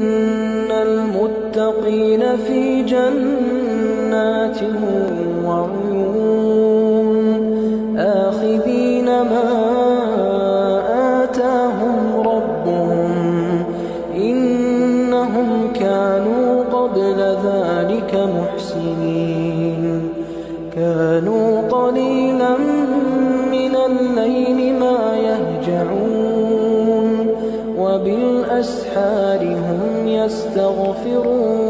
إن المتقين في جنات وعيون. آخذين ما آتاهم ربهم. إنهم كانوا قبل ذلك محسنين. كانوا قليلا من الليل ما يهجعون. وبالأسحار هم يستغفرون